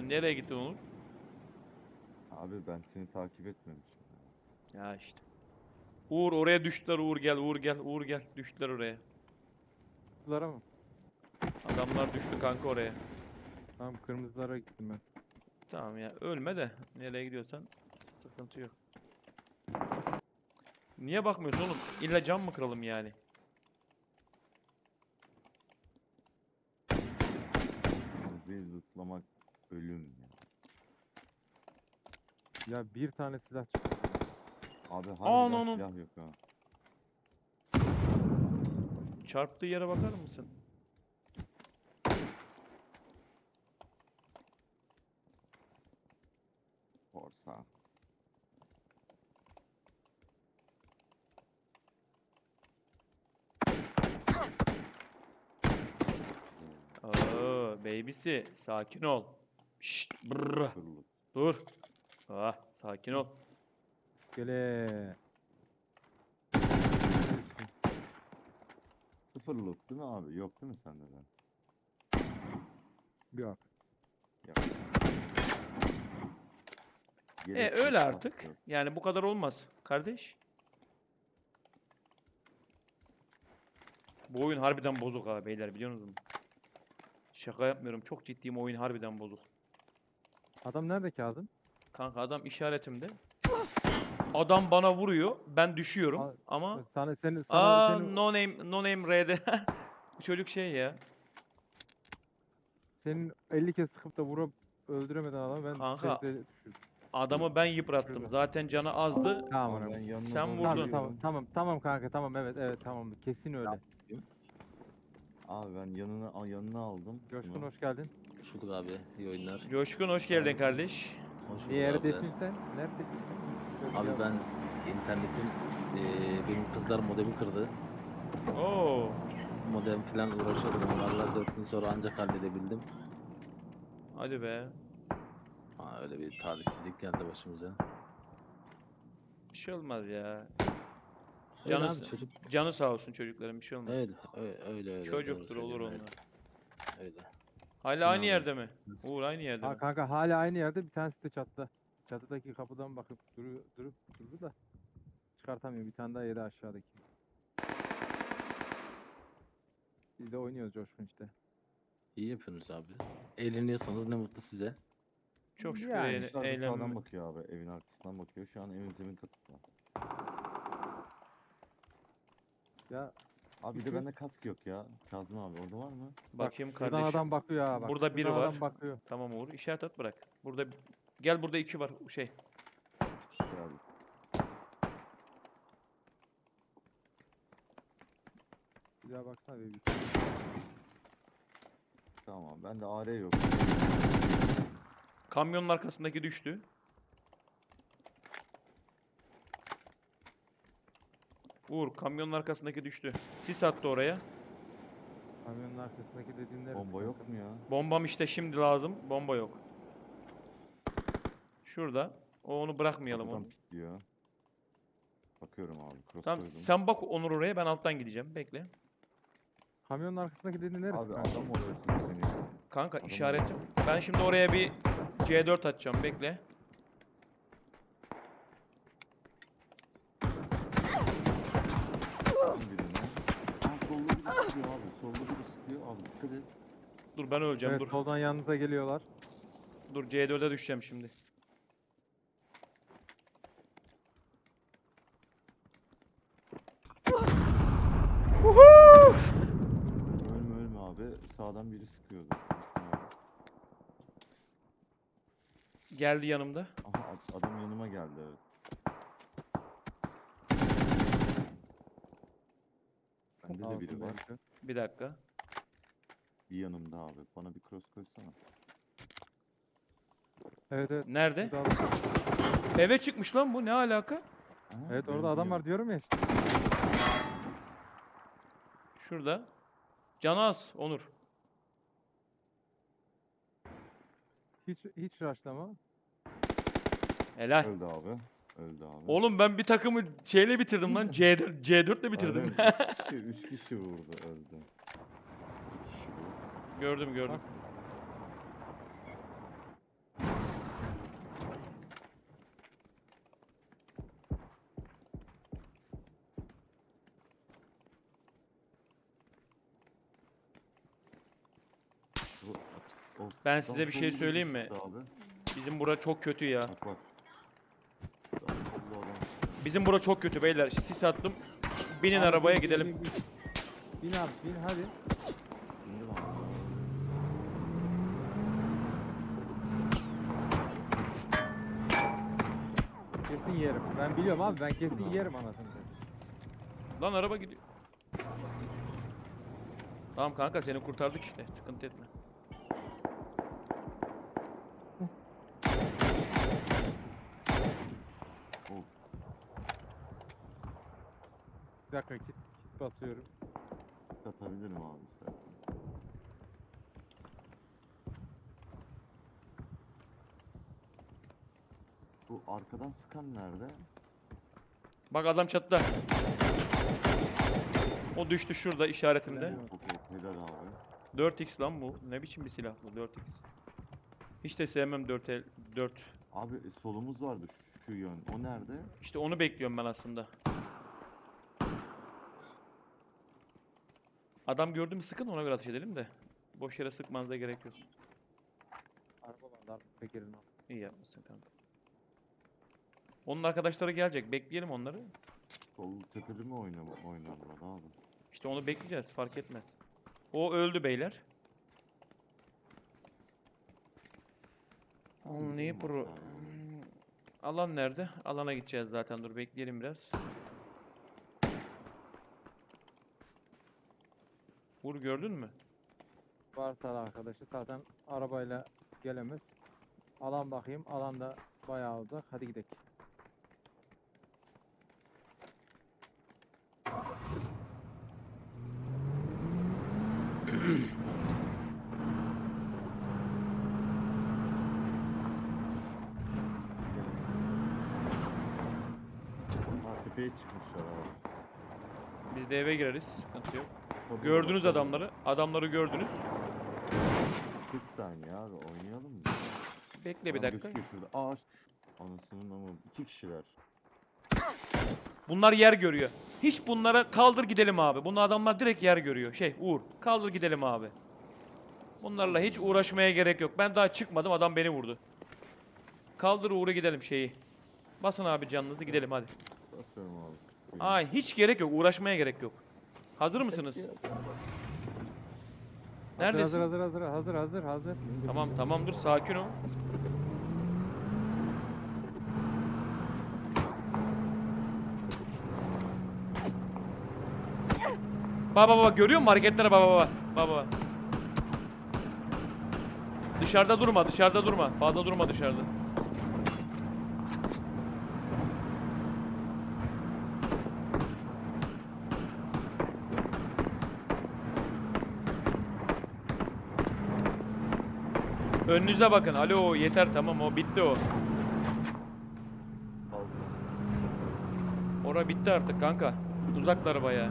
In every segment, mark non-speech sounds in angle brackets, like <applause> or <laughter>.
Sen nereye gittin Onur? Abi ben seni takip etmemişim. Ya işte. Uğur oraya düştüler Uğur gel Uğur gel Uğur gel düştüler oraya. Kırmızılara mı? Adamlar düştü kanka oraya. Tamam kırmızılara gittim ben. Tamam ya ölme de nereye gidiyorsan sıkıntı yok. Niye bakmıyorsun oğlum? İlla cam mı kıralım yani? Bizi zıplamak ölüm ya. Ya bir tane silah çıktı. Abi harbiden no, no. silah yok ha. Çarptığı yere bakar mısın? Korsa. Oo, babysi sakin ol. Şşt, brrr, Sıfırlık. dur. Ah, sakin ol. Gele. Sıfırlık değil mi abi? Yok değil mi sende de? Yok. Yok. E Gereksiz öyle artık. yok. Yani bu kadar olmaz kardeş. Bu oyun harbiden bozuk ha beyler biliyor musunuz? Şaka yapmıyorum. Çok ciddiyim oyun harbiden bozuk. Adam nerede Kazım? Kanka adam işaretimde. Adam bana vuruyor. Ben düşüyorum Aa, ama Sana seni sana aa seni, no name no name R'de. <laughs> Bu çocuk şey ya. senin 50 kez sıkıp da vurup öldüremeden adamı ben Kanka, düşürdüm. Adamı ben yıprattım. Zaten canı azdı. Tamam Abi ben yanına Sen doğru vurdun. Tamam, yürüyorum. tamam tamam tamam kanka tamam evet evet tamam kesin öyle. Abi ben yanına al- yanına aldım. Coşkun bunu. hoş geldin. Hoş bulduk abi. İyi oyunlar. Coşkun hoş geldin kardeş. Hoş bulduk Neredesin sen? Neredesin sen? Söyle Abi ben internetim eee benim kızlar modemi kırdı. Oo. Modem falan uğraşıyordum onlarla 4 gün sonra ancak halledebildim. Hadi be. Aa, öyle bir talihsizlik geldi başımıza. Bir şey olmaz ya. Öyle Canı, abi, s- çocuk canı sağ olsun çocukların bir şey olmaz. öyle öyle öyle. öyle, Çocuktur doğru olur söylüyorsun, onlar. Öyle. öyle. Hala aynı yerde mi? Uğur aynı yerde Ha, mi? kanka hala aynı yerde bir tanesi de çatıda. Çatıdaki kapıdan bakıp duruyor, durup durdu da çıkartamıyor. Bir tane daha yedi aşağıdaki. Biz de oynuyoruz Coşkun işte. İyi yapıyorsunuz abi. Eğleniyorsanız ne mutlu size. Çok şükür Yani eğlenme. sağdan bakıyor abi. Evin arkasından bakıyor. Şu an evin zemin katında. Ya Abi bir de bende kask yok ya. Kazım abi orada var mı? Bakayım kardeşim. adam bakıyor ha bak. Burada biri var. Adam bakıyor. Tamam Uğur. işaret at bırak. Burada gel burada iki var şey. Şey abi. Bir daha baksana bir. bir. Tamam bende AR yok. Kamyonun arkasındaki düştü. Uğur kamyonun arkasındaki düştü. Sis attı oraya. Kamyonun arkasındaki dediğin neresi? Bomba yok mu ya? Bombam işte şimdi lazım. Bomba yok. Şurada. O onu bırakmayalım Adam onu. pikliyor. Bakıyorum abi. Cross Tamam koydum. sen bak Onur oraya ben alttan gideceğim. Bekle. Kamyonun arkasındaki dediğin neresi? Abi kanka? adam oluyorsun seni. Kanka Adam işaretim. Ben şimdi oraya bir C4 atacağım. Bekle. Dikkat. Dur ben öleceğim. Evet dur. soldan yanınıza geliyorlar. Dur C4'e düşeceğim şimdi. Ölme ölme abi. Sağdan biri sıkıyordu. Geldi yanımda. Aha ad- adam yanıma geldi evet. Bende de biri var. Bir dakika. Bir yanımda abi. Bana bir cross koysana. Evet evet. Nerede? Burada adam- Eve çıkmış lan bu. Ne alaka? Aha, Evet orada adam var diyorum ya işte. Şurada. Canı az Onur. Hiç hiç rushlama. Helal. Öldü abi. Öldü abi. Oğlum ben bir takımı şeyle bitirdim lan. <laughs> C4 C4'le bitirdim. Aynen, <laughs> üç kişi vurdu öldü. Gördüm gördüm. Ben size bir şey söyleyeyim mi? Bizim bura çok kötü ya. Bizim bura çok kötü beyler. Sis attım. Binin arabaya gidelim. Bin abi bin hadi. Kesin yerim. Ben biliyorum abi ben kesin yerim anasını. satayım. Lan araba gidiyor. Tamam kanka seni kurtardık işte. Sıkıntı etme. Bir dakika kit, kit basıyorum. Katabilirim abi istersen. Bu arkadan sıkan nerede? Bak adam çatıda. O düştü şurada işaretimde. Okey, helal abi. 4x lan bu. Ne biçim bir silah bu 4x. Hiç de sevmem 4 el 4. Abi e, solumuz vardı şu, şu yön. O nerede? İşte onu bekliyorum ben aslında. Adam gördü mü sıkın ona göre ateş edelim de. Boş yere sıkmanıza gerek yok. Araba var al. İyi yapmışsın kanka. Onun arkadaşları gelecek. Bekleyelim onları. Sol tepede mi oynama, oynarlar abi? İşte onu bekleyeceğiz. Fark etmez. O öldü beyler. Abi Neyi pro? Alan nerede? Alana gideceğiz zaten. Dur bekleyelim biraz. Vur gördün mü? Varsa arkadaşı zaten arabayla gelemez. Alan bakayım. Alanda bayağı uzak. Hadi gidelim. Ha tepeye çıkmışlar abi. Biz de eve gireriz. Sıkıntı yok. Gördünüz adamları. Adamları gördünüz. 40 saniye abi oynayalım mı? Bekle bir dakika. gözüküyor şurada. Aa anasının ama iki kişiler. Bunlar yer görüyor. Hiç bunlara kaldır gidelim abi. Bunlar adamlar direkt yer görüyor. Şey Uğur kaldır gidelim abi. Bunlarla hiç uğraşmaya gerek yok. Ben daha çıkmadım adam beni vurdu. Kaldır Uğur'u gidelim şeyi. Basın abi canınızı gidelim hadi. Basıyorum abi. Ay hiç gerek yok. Uğraşmaya gerek yok. Hazır mısınız? Hazır Neredesin? hazır hazır hazır hazır hazır. Tamam tamam dur sakin ol. Baba baba görüyor musun hareketlere baba baba. Baba. Dışarıda durma dışarıda durma. Fazla durma dışarıda. Önünüze bakın. Alo yeter tamam o bitti o. Ora bitti artık kanka. Uzaklar bayağı.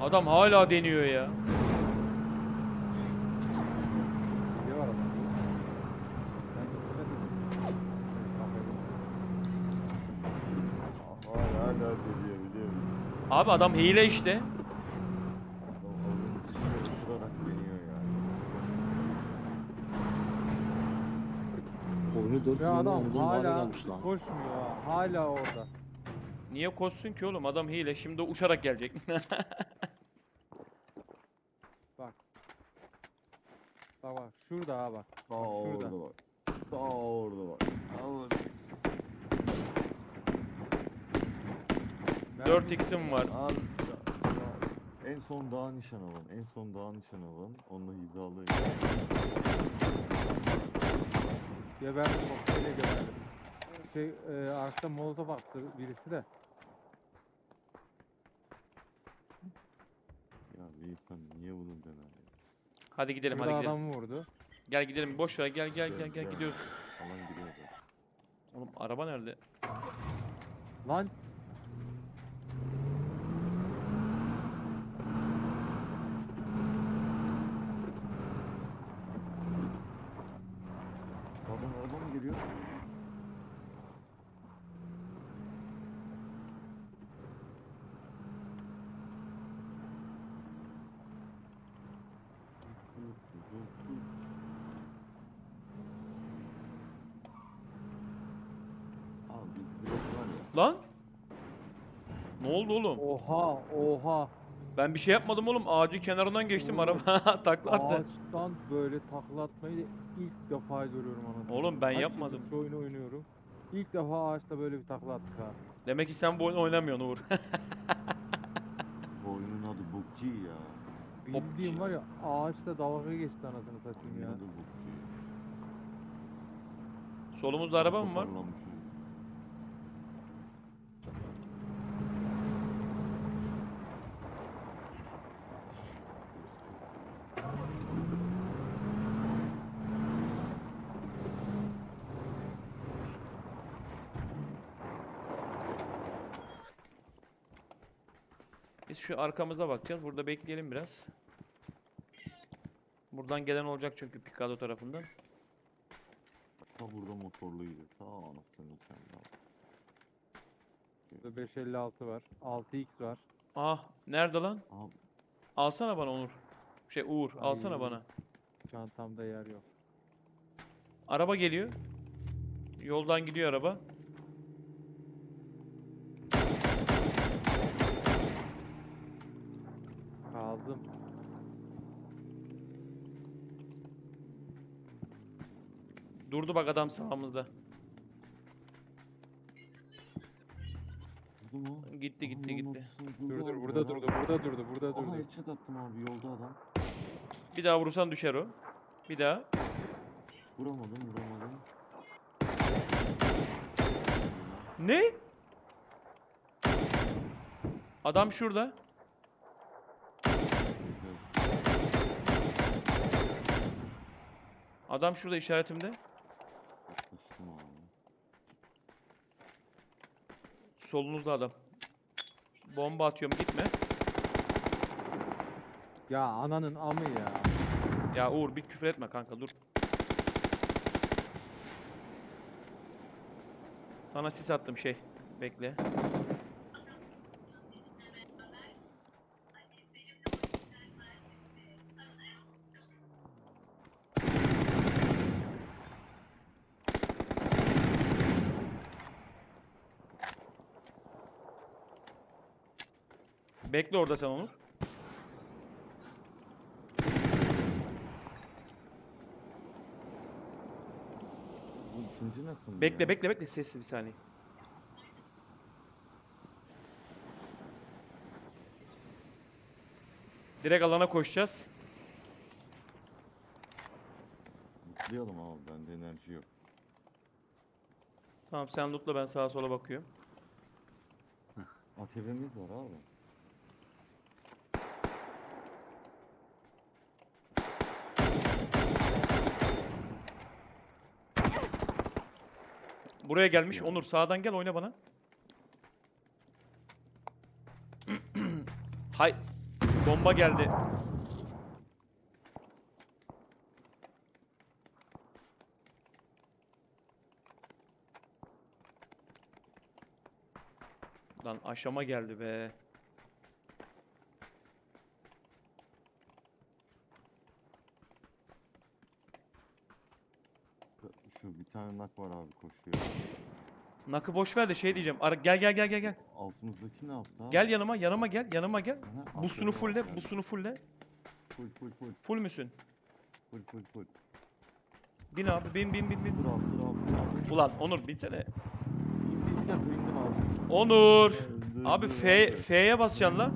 Adam hala deniyor ya. Abi adam hile işte. Adam oyunun dışına uçurarak deniyor yani. Oyunu 4 Ya adam hala koşmuyor. ha, Hala orada. Niye koşsun ki oğlum? Adam hile. Şimdi uçarak gelecek. <laughs> Bak. Bak bak şurada ha bak. Bak şurada. orada bak. Sağ orada bak. Ben 4x'im var. En son dağ nişan alın. En son dağ nişan alın. Onunla hizalayın. Geberdim bak öyle geberdim. Şey e, arkada molotof attı birisi de. Ya bir insan niye bunu dener ya? Hadi gidelim Burada hadi gidelim. adamı vurdu. Gel gidelim. Boş ver. Gel gel gel gel gidiyoruz. Alan gidiyor. Oğlum araba nerede? Lan Adam araba mı geliyor? Dur, dur. Abi biz direkt var ya. Lan? Ne oldu oğlum? Oha oha. Ben bir şey yapmadım oğlum. Ağacın kenarından geçtim Oğlum. araba <laughs> takla attı. Ağaçtan böyle takla atmayı ilk defa görüyorum anasını. Oğlum ben Kaç yapmadım. Şu oyunu oynuyorum. İlk defa ağaçta böyle bir takla attık ha. Demek ki sen bu oyunu oynamıyorsun Uğur. <laughs> Bu oyunun adı Bukci ya. Bildiğim var ya ağaçta dalga geçti anasını satayım ya. adı. Solumuzda araba mı var? Toparlamışız. Biz şu arkamıza bakacağız. Burada bekleyelim biraz. Buradan gelen olacak çünkü Picado tarafından. Ta burada motorluydu. Ta anasını Burada 556 var. 6x var. Ah nerede lan? Abi Alsana bana Onur. Şey Uğur alsana Ay. bana. Çantamda yer yok. Araba geliyor. Yoldan gidiyor araba. Kaldım. Durdu bak adam sağımızda. durdu mu? Gitti Aha, gitti gitti. Dur dur burada durdu. Burada durdu. Burada Aha durdu. headshot attım abi yolda adam. Bir daha vurursan düşer o. Bir daha. Vuramadım vuramadım. Ne? Adam şurada. Adam şurada işaretimde. Solunuzda adam. Bomba atıyorum gitme. Ya ananın amı ya. Ya Uğur bir küfür etme kanka dur. Sana sis attım şey. Bekle. Bekle orada sen Onur. İkinci nasıl Bekle ya? bekle bekle sessiz bir saniye. Direkt alana koşacağız. Mutlayalım abi bende enerji yok. Tamam sen lootla ben sağa sola bakıyorum. ATV'miz var abi. Buraya gelmiş. Onur sağdan gel oyna bana. <clears throat> Hay. Bomba geldi. Lan aşama geldi be. Şu bir tane nak var abi koşuyor. Nakı boş ver de şey diyeceğim. Ara, gel gel gel gel gel. Altımızdaki ne yaptı abi? Gel yanıma, yanıma gel, yanıma gel. Aha, Boostunu abi. boostunu fulle. Full full full Full müsün? full full full. Bin abi, bin bin bin bin. Dur abi dur abi. dur abi. Ulan Onur binsene. İndim ya indim abi. Onur. Abi F. F'ye basacaksın lan.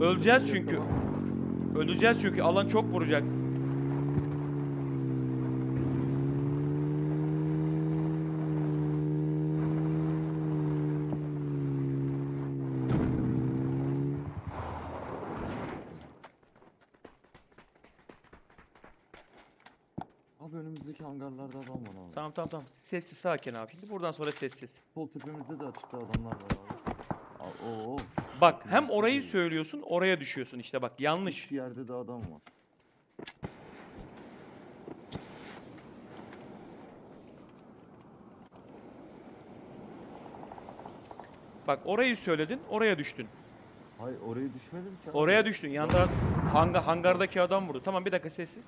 Öleceğiz çünkü. Öleceğiz çünkü alan çok vuracak. Abi adam var abi. Tamam tamam tamam. Sessiz sakin abi. Şimdi buradan sonra sessiz. Sol tepemizde de açıkta adamlar var abi. Aa, oo. Bak hem orayı söylüyorsun oraya düşüyorsun işte bak yanlış. Üç yerde de adam var. Bak orayı söyledin oraya düştün. Hayır oraya düşmedim ki abi. Oraya düştün yan taraf. Hanga, hangardaki adam vurdu. Tamam bir dakika sessiz.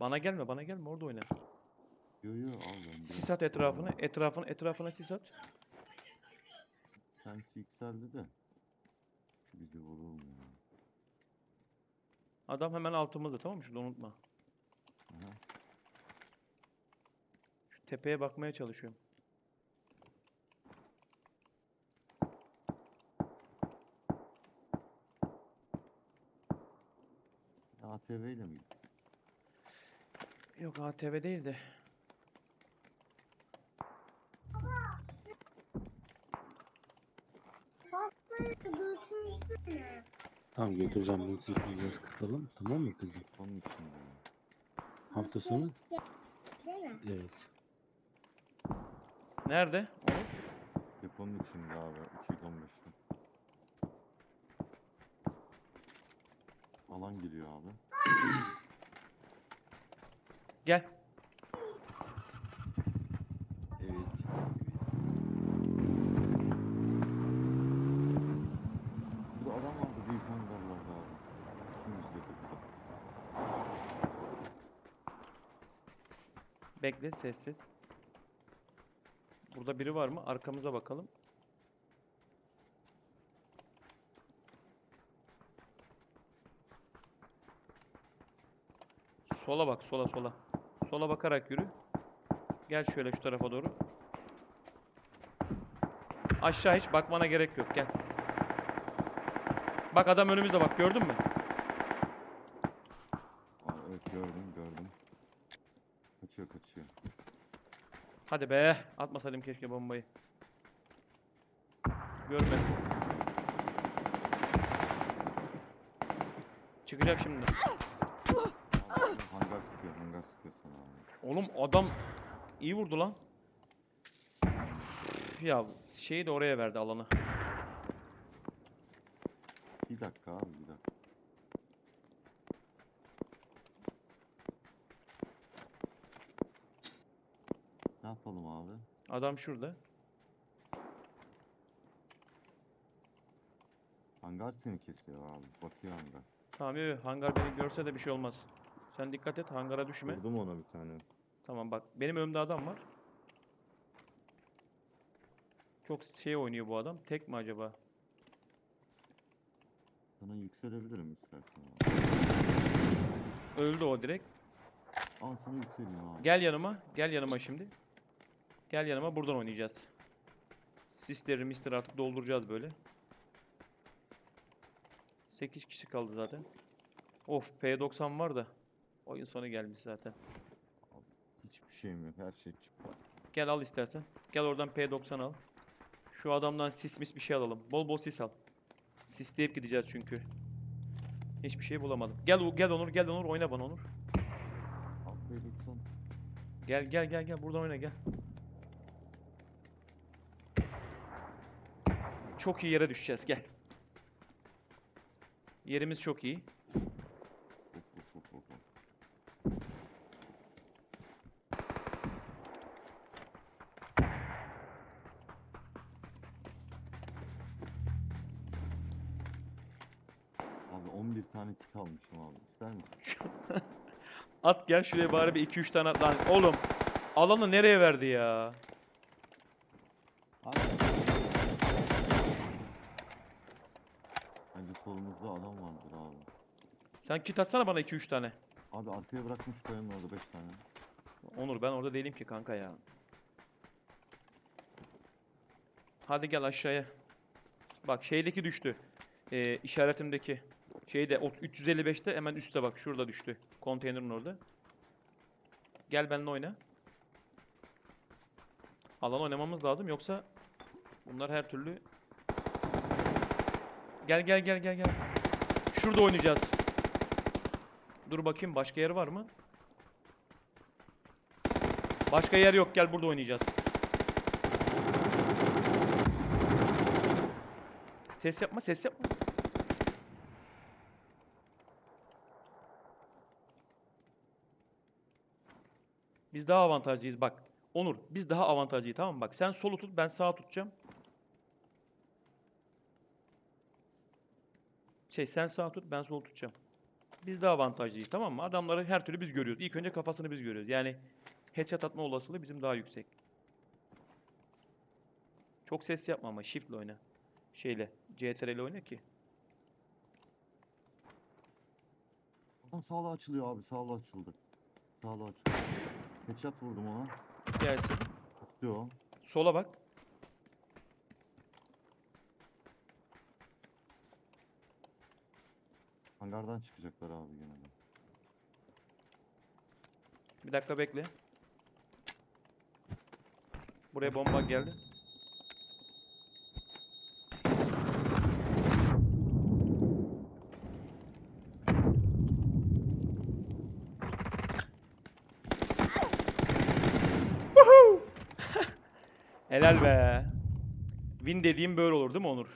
Bana gelme, bana gelme. Orada oyna. Yo yo al ben. Sis at etrafına, etrafına, etrafına sis at. Sensi yükseldi de. Bizi vurur ya? Adam hemen altımızda tamam mı? Şurada unutma. Aha. Şu tepeye bakmaya çalışıyorum. ATV ile mi gitti? Yok ATV değil de. Tamam götüreceğim bunu biraz kısalım. Tamam mı kızım? Onun için. Hafta sonu? Değil mi? Evet. Nerede? Onur? Deponun içinde abi 215'te. Alan geliyor abi. Gel. Evet. Burada adam vardı büyük hangarlarda abi. Burada. Bekle sessiz. Burada biri var mı? Arkamıza bakalım. Sola bak, sola sola. Sola bakarak yürü. Gel şöyle şu tarafa doğru. Aşağı hiç bakmana gerek yok. Gel. Bak adam önümüzde bak gördün mü? Evet gördüm gördüm. Kaçıyor kaçıyor. Hadi be. Atmasaydım keşke bombayı. Görmesin. Çıkacak şimdi. Hangar sıkıyor hangar sıkıyor sana abi. Oğlum adam iyi vurdu lan. Üf, Ya şeyi de oraya verdi alanı. Bir dakika abi bir dakika. Ne yapalım abi? Adam şurada. Hangar seni kesiyor abi. Bakıyor hangar. Tamam yo, hangar beni görse de bir şey olmaz. Sen dikkat et hangara düşme. Vurdum ona bir tane. Tamam bak benim önümde adam var. Çok şey oynuyor bu adam. Tek mi acaba? Sana yükselebilirim istersen. Öldü o direkt. Al sana yükseleyim abi. Gel yanıma. Gel yanıma şimdi. Gel yanıma buradan oynayacağız. Sisleri mister artık dolduracağız böyle. 8 kişi kaldı zaten. Of P90 var da. Oyun sonu gelmiş zaten. Şeyim yok. Her şey çıktı. Gel al istersen. Gel oradan P90 al. Şu adamdan sis mis bir şey alalım. Bol bol sis al. Sisleyip gideceğiz çünkü. Hiçbir şey bulamadım. Gel gel Onur gel Onur oyna bana Onur. Al P90. Gel gel gel gel buradan oyna gel. Çok iyi yere düşeceğiz gel. Yerimiz çok iyi. Of, of, of, of, of. Abi 11 tane kit almışım abi. İster misin? At gel şuraya bari bir 2-3 tane at lan. Oğlum alanı nereye verdi ya? Abi. Bence solumuzda adam vardır abi. Sen kit atsana bana 2-3 tane. Abi arkaya bırakmış kayanın orada 5 tane. Onur ben orada değilim ki kanka ya. Hadi gel aşağıya. Bak şeydeki düştü. Ee, işaretimdeki. Şeyde o 355'te hemen üstte bak şurada düştü. Konteynerin orada. Gel benimle oyna. Alan oynamamız lazım yoksa bunlar her türlü... Gel gel gel gel gel. Şurada oynayacağız. Dur bakayım başka yer var mı? Başka yer yok gel burada oynayacağız. Ses yapma ses yapma. Daha avantajlıyız bak. Onur, biz daha avantajlıyız tamam mı? Bak sen solu tut, ben sağa tutacağım. Şey sen sağ tut, ben sol tutacağım. Biz daha avantajlıyız tamam mı? Adamları her türlü biz görüyoruz. İlk önce kafasını biz görüyoruz. Yani headshot atma olasılığı bizim daha yüksek. Çok ses yapma ama shift'le oyna. Şeyle, CTRL oyna ki. Sağla açılıyor abi sağla açıldı. Sağla açıldı. Headshot vurdum ona. Gelsin. Tutuyor. Sola bak. Hangardan çıkacaklar abi gene de. Bir dakika bekle. Buraya bomba geldi. Helal be. Win dediğim böyle olur değil mi Onur?